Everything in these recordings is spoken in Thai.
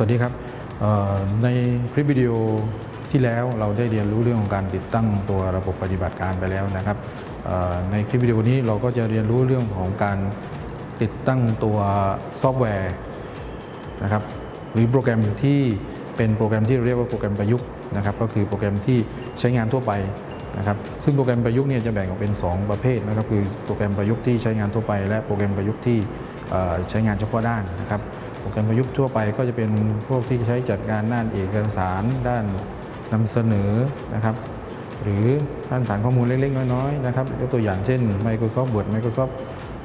สวัสดีครับในคลิปวิดีโอที่แล้วเราได้เรียนรู้เรื่องของการติดตั้งตัวระบบปฏิบัติการไปแล้วนะครับในคลิปวิดีโอนี้เราก็จะเรียนรู้เรื่องของการติดตั้งตัวซอฟต์แวร์นะครับหรือโปรแกรมที่เป็นโปรแกรมที่เรียกว่าโปรแกรมประยุกต์นะครับก็คือโปรแกรมที่ใช้งานทั่วไปนะครับซึ่งโปรแกรมประยุกต์เนี่ยจะแบ่งออกเป็น 2 ประเภทนะครับคือโปรแกรมประยุกต์ที่ใช้งานทั่วไป และโปรแกรมประยุกต์ที่ใช้งานเฉพาะด้านนะครับ โปรแกรมประยุกต์ทั่วไปก็จะเป็นพวกที่ใช้จัดการด้านเอกสาร ด้านนำเสนอนะครับ หรือด้านฐานข้อมูลเล็ก ๆ น้อยๆนะครับยกตัวอย่างเช่น Microsoft Word Microsoft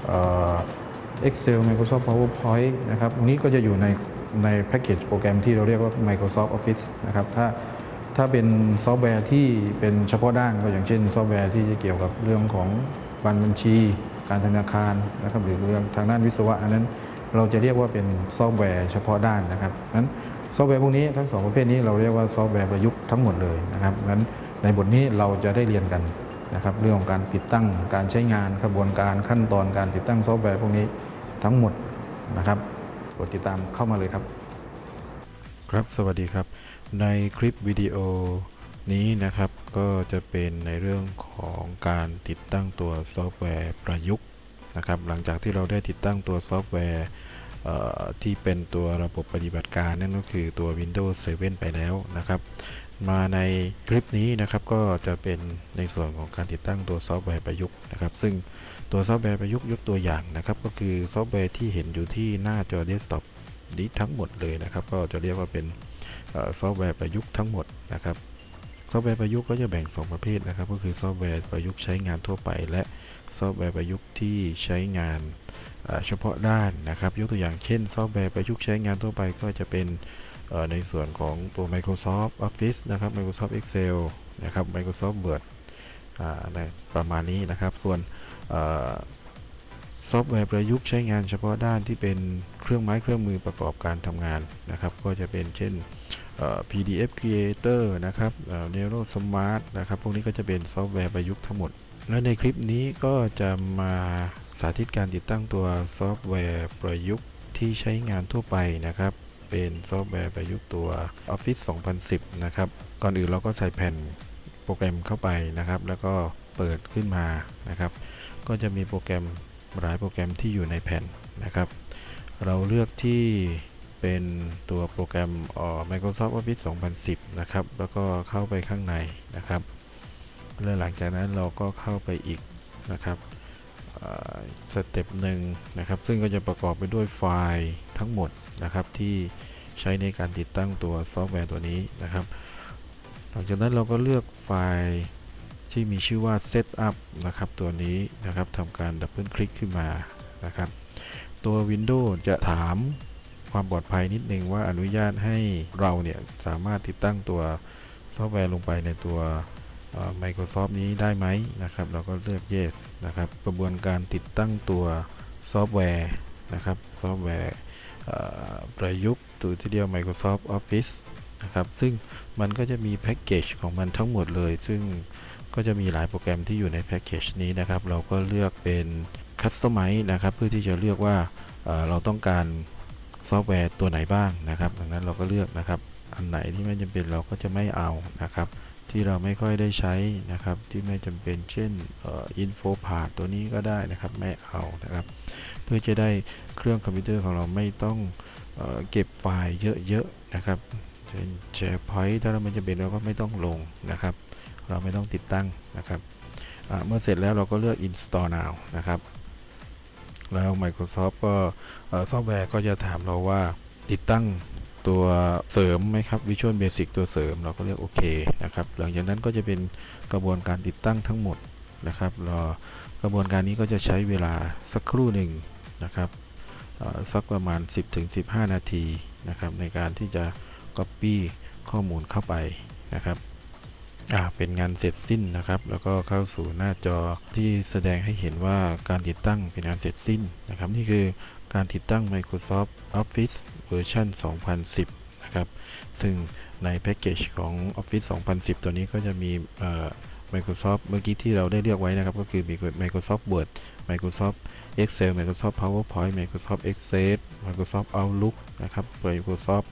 เอ่อ Excel Microsoft PowerPoint นะครับตรงนี้ก็จะอยู่ในในแพ็กเกจโปรแกรมที่เราเรียกว่า Microsoft Office นะครับถ้าถ้าเป็นซอฟต์แวร์ที่เป็นเฉพาะด้านก็อย่างเช่น ซอฟต์แวร์ที่จะเกี่ยวกับเรื่องของการบัญชี การธนาคารนะครับหรือเรื่องทางด้านวิศวะอันนั้น เราจะเรียกว่าเป็นซอฟต์แวร์เฉพาะด้านนะครับนั้นซอฟต์แวร์พวกนี้ทั้งสองประเภทนี้เราเรียกว่าซอฟต์แวร์ประยุกต์ทั้งหมดเลยนะครับนั้นในบทนี้เราจะได้เรียนกันนะครับเรื่องของการติดตั้งการใช้งานกระบวนการขั้นตอนการติดตั้งซอฟต์แวร์พวกนี้ทั้งหมดนะครับกดติดตามเข้ามาเลยครับครับสวัสดีครับ ในคลิปวิดีโอนี้นะครับก็จะเป็นในเรื่องของการติดตั้งตัวซอฟต์แวร์ประยุกต์ นะครับหลังจากที่เราได้ติดตั้งตัวซอฟต์แวร์ที่เป็นตัวระบบปฏิบัติการนั่นก็คือตัว Windows 7 ไปแล้วนะครับ มาในคลิปนี้นะครับก็จะเป็นในส่วนของการติดตั้งตัวซอฟต์แวร์ประยุกต์นะครับ ซึ่งตัวซอฟต์แวร์ประยุกต์ยกตัวอย่างนะครับ ก็คือซอฟต์แวร์ที่เห็นอยู่ที่หน้าจอเดสก์ท็อปนี้ทั้งหมดเลยนะครับ ก็จะเรียกว่าเป็นซอฟต์แวร์ประยุกต์ทั้งหมดนะครับ ซอฟต์แวร์ประยุกต์ก็จะแบ่ง 2 ประเภทนะครับ ก็คือซอฟต์แวร์ประยุกต์ใช้งานทั่วไป และซอฟต์แวร์ประยุกต์ที่ใช้งานเฉพาะด้านนะครับ ยกตัวอย่างเช่น ซอฟต์แวร์ประยุกต์ใช้งานทั่วไปก็จะเป็นในส่วนของตัว Microsoft Office นะครับ Microsoft Excel นะครับ Microsoft Word ประมาณนี้นะครับ ส่วนซอฟต์แวร์ประยุกต์ใช้งานเฉพาะด้านที่เป็นเครื่องไม้เครื่องมือประกอบการทำงานนะครับ ก็จะเป็นเช่น PDF Creator นะครับ Nero Smart นะครับ พวกนี้ก็จะเป็นซอฟต์แวร์ประยุกต์ทั้งหมด และในคลิปนี้ก็จะมาสาธิตการติดตั้งตัวซอฟต์แวร์ประยุกต์ที่ใช้งานทั่วไปนะครับ เป็นซอฟต์แวร์ประยุกต์ตัว Office 2010 นะครับ ก่อนอื่นเราก็ใส่แผ่นโปรแกรมเข้าไปนะครับ แล้วก็เปิดขึ้นมานะครับ ก็จะมีโปรแกรมหลายโปรแกรมที่อยู่ในแผ่นนะครับ เราเลือกที่ เป็นตัวโปรแกรมอ่อ Microsoft Office 2010 นะครับ แล้วก็เข้าไปข้างในนะครับ แล้วหลังจากนั้นเราก็เข้าไปอีกนะครับ step หนึ่งนะครับ ซึ่งก็จะประกอบไปด้วยไฟล์ทั้งหมดนะครับที่ใช้ในการติดตั้งตัวซอฟต์แวร์ตัวนี้นะครับ หลังจากนั้นเราก็เลือกไฟล์ที่มีชื่อว่า setup นะครับ ตัวนี้นะครับทำการดับเบิลคลิกขึ้นมานะครับ ตัว Windows จะถาม ความปลอดภัยนิดนึงว่าอนุญาตให้เราเนี่ยสามารถติดตั้งตัวซอฟต์แวร์ลงไปในตัว Microsoft นี้ได้ไหมนะครับ เราก็เลือก yes นะครับ กระบวนการติดตั้งตัวซอฟต์แวร์นะครับ ซอฟต์แวร์ประยุกต์ตัวที่เรียก Microsoft Office นะครับ ซึ่งมันก็จะมีแพ็กเกจของมันทั้งหมดเลย ซึ่งก็จะมีหลายโปรแกรมที่อยู่ในแพ็กเกจนี้นะครับ เราก็เลือกเป็น Customize นะครับ เพื่อที่จะเลือกว่าเราต้องการ ซอฟต์แวร์ตัวไหนบ้างนะครับ ดังนั้นเราก็เลือกนะครับ อันไหนที่ไม่จำเป็นเราก็จะไม่เอานะครับ ที่เราไม่ค่อยได้ใช้นะครับ ที่ไม่จำเป็น เช่นอ่อ info part ตัวนี้ก็ได้นะครับ ไม่เอานะครับ เพื่อจะได้เครื่องคอมพิวเตอร์ของเราไม่ต้องเอ่อเก็บไฟล์เยอะๆนะครับเช่น SharePoint ถ้าเราไม่จำเป็นเราก็ไม่ต้องลงนะครับ เราไม่ต้องติดตั้งนะครับเมื่อเสร็จแล้วเราก็เลือก install now นะครับ แล้ว Microsoft ก็ซอฟต์แวร์ก็จะถามเราว่าติดตั้งตัวเสริมไหมครับ Visual Basic ตัวเสริมเราก็เลือกโอเคนะครับ หลังจากนั้นก็จะเป็นกระบวนการติดตั้งทั้งหมดนะครับรอกระบวนการนี้ก็จะใช้เวลาสักครู่หนึ่งนะครับสักประมาณ 10-15 นาทีนะครับในการที่จะ Copy ข้อมูลเข้าไปนะครับ อ่าเป็นงานเสร็จสิ้นนะครับ แล้วก็เข้าสู่หน้าจอที่แสดงให้เห็นว่าการติดตั้งเป็นงานเสร็จสิ้นนะครับ นี่คือการติดตั้ง Microsoft Office เวอร์ชัน2010 นะครับ ซึ่งในแพ็กเกจของ Office 2010 ตัวนี้ก็จะมี Microsoft เมื่อกี้ที่เราได้เลือกไว้นะครับ ก็คือมี Microsoft Word Microsoft Excel Microsoft PowerPoint Microsoft Access Microsoft Outlook นะครับ Microsoft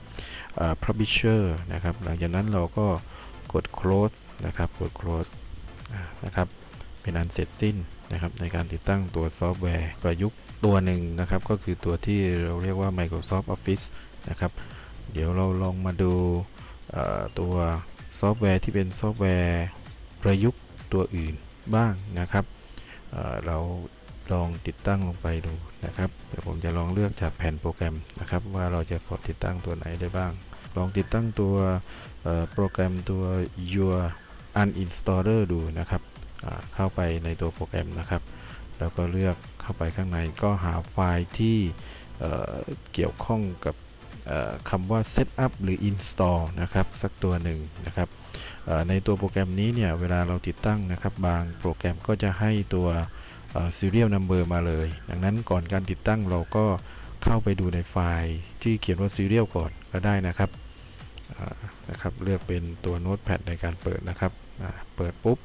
Publisher นะครับ หลังจากนั้นเราก็กด close นะครับกด close นะครับเป็นอันเสร็จสิ้นนะครับในการติดตั้งตัวซอฟต์แวร์ประยุกต์ตัวหนึ่งนะครับ ก็คือตัวที่เราเรียกว่า Microsoft Office นะครับ เดี๋ยวเราลองมาดูตัวซอฟต์แวร์ที่เป็นซอฟต์แวร์ประยุกต์ตัวอื่นบ้างนะครับเราลองติดตั้งลงไปดูนะครับเดี๋ยวผมจะลองเลือกจากแผ่นโปรแกรมนะครับ ว่าเราจะขอติดตั้งตัวไหนได้บ้าง ลองติดตั้งตัวโปรแกรมตัว Your Uninstaller ดูนะครับเข้าไปในตัวโปรแกรมนะครับ แล้วก็เลือกเข้าไปข้างในก็หาไฟล์ที่เเกี่ยวข้องกับคำว่า setup หรือ install นะครับ สักตัวหนึ่งนะครับในตัวโปรแกรมนี้เนี่ย เวลาเราติดตั้งนะครับ บางโปรแกรมก็จะให้ตัว serial number มาเลย ดังนั้นก่อนการติดตั้งเราก็เข้าไปดูในไฟล์ที่เขียนว่า serial ก่อนก็ได้นะครับนะครับ เลือกเป็นตัว notepad ในการเปิดนะครับ เปิดปุ๊บ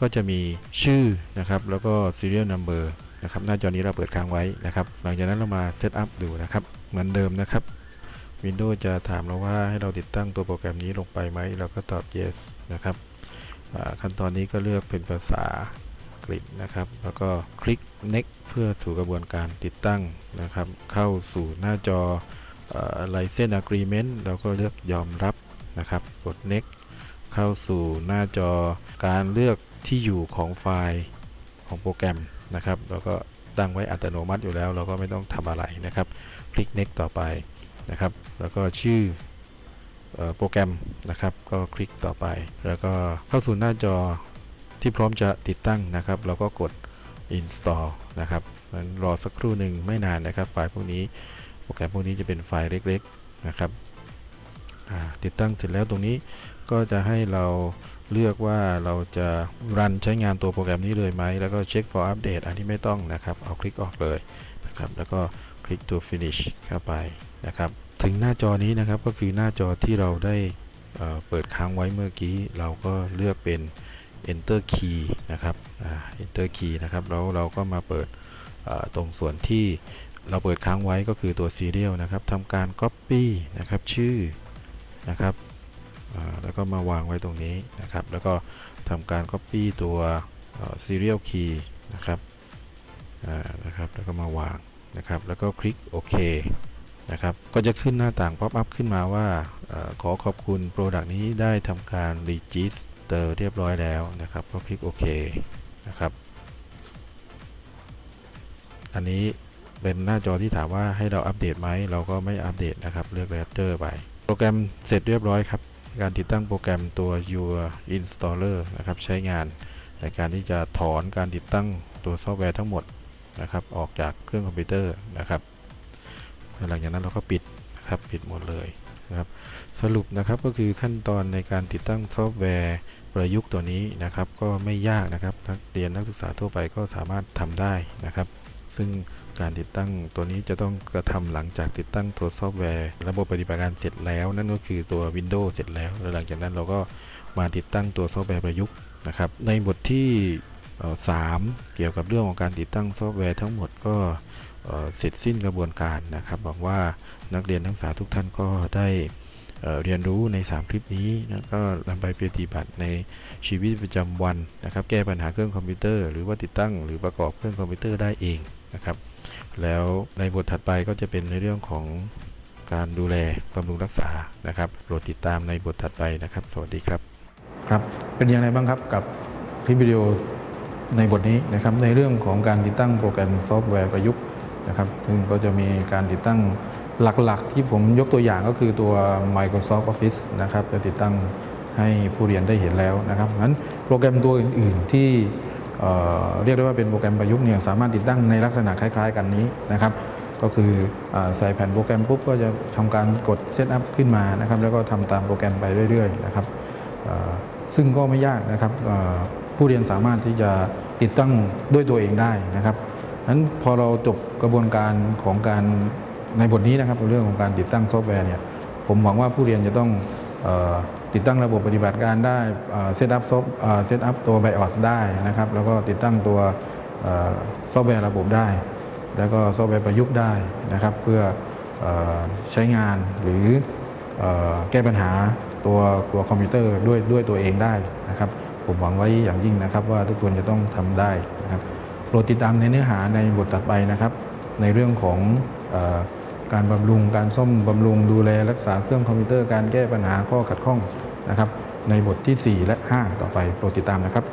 ก็จะมีชื่อนะครับแล้วก็ serial number นะครับหน้าจอนี้เราเปิดค้างไว้นะครับ หลังจากนั้นเรามาเซตอัพดูนะครับ เหมือนเดิมนะครับ Windows จะถามเราว่าให้เราติดตั้งตัวโปรแกรมนี้ลงไปไหมเราก็ตอบ yes นะครับขั้นตอนนี้ก็เลือกเป็นภาษาอังกฤษนะครับ แล้วก็คลิก next เพื่อสู่กระบวนการติดตั้งนะครับ เข้าสู่หน้าจอ license agreement เราก็เลือกยอมรับนะครับ กด next เข้าสู่หน้าจอการเลือกที่อยู่ของไฟล์ของโปรแกรมนะครับแล้วก็ตั้งไว้อัตโนมัติอยู่แล้ว เราก็ไม่ต้องทำอะไรนะครับ คลิก next ต่อไปนะครับ แล้วก็ชื่อโปรแกรมนะครับ ก็คลิกต่อไป แล้วก็เข้าสู่หน้าจอที่พร้อมจะติดตั้งนะครับ เราก็กด install นะครับงั้นรอสักครู่หนึ่งไม่นานนะครับ ไฟล์พวกนี้โปรแกรมพวกนี้จะเป็นไฟล์เล็ก ๆ นะครับติดตั้งเสร็จแล้วตรงนี้ ก็จะให้เราเลือกว่าเราจะรันใช้งานตัวโปรแกรมนี้เลยไหม แล้วก็เช็ค for update อันนี้ไม่ต้องนะครับ เอาคลิกออกเลยนะครับ แล้วก็คลิกตัว finish เข้าไปนะครับ ถึงหน้าจอนี้นะครับ ก็คือหน้าจอที่เราได้เเปิดค้างไว้เมื่อกี้ เราก็เลือกเป็น enter key นะครับ enter key นะครับ แล้วเราก็มาเปิดตรงส่วนที่เราเปิดค้างไว้ก็คือตัว serial นะครับทำการ copy นะครับ ชื่อนะครับ แล้วก็มาวางไว้ตรงนี้นะครับ แล้วก็ทำการ Copy ตัว Serial Key นะครับนะครับ แล้วก็มาวางนะครับ แล้วก็คลิกโอเคนะครับ ก็จะขึ้นหน้าต่าง Pop up ขึ้นมาว่าอขอขอบคุณ Product นี้ได้ทำการ Register เรียบร้อยแล้วนะครับ ก็คลิกโอเคนะครับ อันนี้เป็นหน้าจอที่ถามว่าให้เราอัปเดตไหม เราก็ไม่อัปเดตนะครับ เลือก later ไป โปรแกรมเสร็จเรียบร้อยครับ การติดตั้งโปรแกรมตัว Your Uninstaller นะครับ ใช้งานในการที่จะถอนการติดตั้งตัวซอฟต์แวร์ทั้งหมดนะครับ ออกจากเครื่องคอมพิวเตอร์นะครับหลังจากนั้นเราก็ปิดนะครับปิดหมดเลยนะครับ สรุปนะครับก็คือขั้นตอนในการติดตั้งซอฟต์แวร์ประยุกต์ตัวนี้นะครับ ก็ไม่ยากนะครับนักเรียนนักศึกษาทั่วไปก็สามารถทำได้นะครับ ซึ่งการติดตั้งตัวนี้จะต้องกระทำหลังจากติดตั้งตัวซอฟต์แวร์ ระบบปฏิบัติการเสร็จแล้ว นั่นก็คือตัว Windows เสร็จแล้ว แล้วหลังจากนั้นเราก็มาติดตั้งตัวซอฟต์แวร์ประยุกต์นะครับ ในบทที่เอ่อสามเกี่ยวกับเรื่องของการติดตั้งซอฟต์แวร์ทั้งหมดก็เสร็จสิ้นกระบวนการนะครับหวังว่านักเรียนนักศึกษาทุกท่านก็ได้เรียนรู้ใน 3 คลิปนี้แล้วก็นำไปปฏิบัติในชีวิตประจำวันนะครับ แก้ปัญหาเครื่องคอมพิวเตอร์ หรือว่าติดตั้งหรือประกอบเครื่องคอมพิวเตอร์ได้เอง นะครับแล้วในบทถัดไปก็จะเป็นในเรื่องของการดูแลบำรุงรักษานะครับโปรดติดตามในบทถัดไปนะครับ สวัสดีครับครับเป็นอย่างไรบ้างครับกับคลิปวิดีโอในบทนี้นะครับในเรื่องของการติดตั้งโปรแกรมซอฟต์แวร์ประยุกต์นะครับซึ่งก็จะมีการติดตั้งหลักๆ ที่ผมยกตัวอย่างก็คือตัว Microsoft Office นะครับจะติดตั้งให้ผู้เรียนได้เห็นแล้วนะครับงั้นโปรแกรมตัวอื่น ๆ ที่ เรียกได้ว่าเป็นโปรแกรมประยุกต์เนี่ยสามารถติดตั้งในลักษณะคล้าย ๆ กันนี้นะครับ ก็คือใส่แผ่นโปรแกรมปุ๊บก็จะทำการกด setup ขึ้นมานะครับ แล้วก็ทำตามโปรแกรมไปเรื่อยๆนะครับซึ่งก็ไม่ยากนะครับผู้เรียนสามารถที่จะติดตั้งด้วยตัวเองได้นะครับนั้นพอเราจบกระบวนการของการในบทนี้นะครับเรื่องของการติดตั้งซอฟต์แวร์เนี่ยผมหวังว่าผู้เรียนจะต้อง ติดตั้งระบบปฏิบัติการได้ setup ซอฟ setup ตัว BIOS ได้นะครับ แล้วก็ติดตั้งตัวซอฟต์แวร์ระบบได้ แล้วก็ซอฟต์แวร์ประยุกต์ได้นะครับ เพื่อใช้งานหรืออแก้ปัญหาตัวตัวคอมพิวเตอร์ด้วยด้วยตัวเองได้นะครับ ผมหวังไว้อย่างยิ่งนะครับ ว่าทุกคนจะต้องทำได้นะครับโปรดติดตามในเนื้อหาในบทถัดไปนะครับ ในเรื่องของการบำรุง การซ่อมบำรุงดูแลรักษาเครื่องคอมพิวเตอร์การแก้ปัญหาข้อขัดข้อง นะครับในบทที่ 4 และ 5 ต่อไปโปรดติดตามนะครับ